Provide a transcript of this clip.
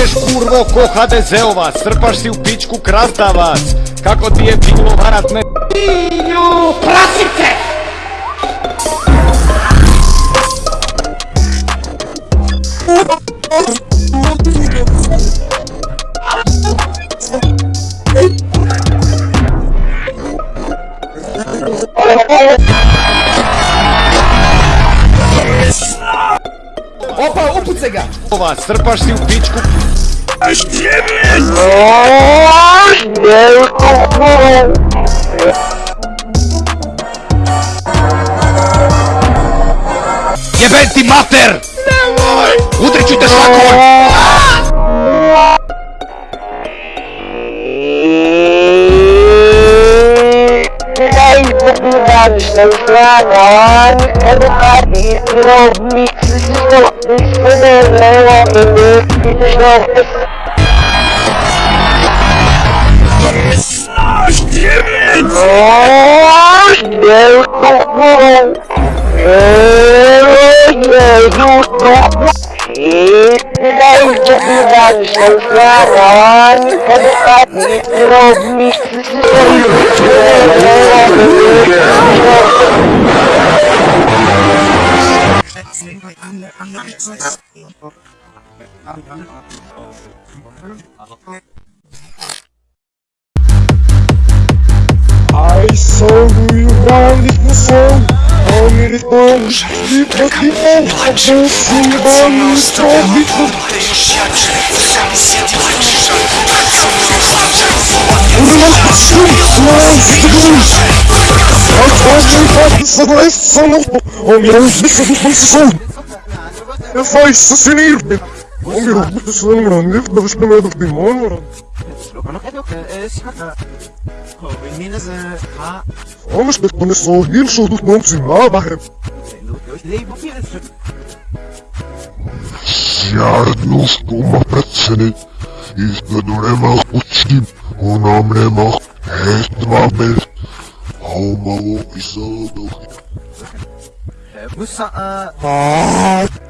ideš kurvo ko HDZ-ovac, strpaš si u pičku krastavac, kako ti je bilo varat me... Pilju, prasice! Opa, upucaj ga! Ovac, strpaš si u pičku... Jebem ti mater! Nemoj! Udrit ću te šakom! I saw who you Gosh damn it! Oh, no, no, no. Oh, no, no, no. It's not I saw you wanted the song Only the bone Ты покинул Хочу судьбу Стробить Продолжим, как согласен, он меня уже не слышал. vai sair! Vamos ter que só rir, show do nome de Mabarre. Yarnos toma pracene, izgledurema kuchim, unamrema, hestmabe, haumavo izadok. Musa, ah... ah.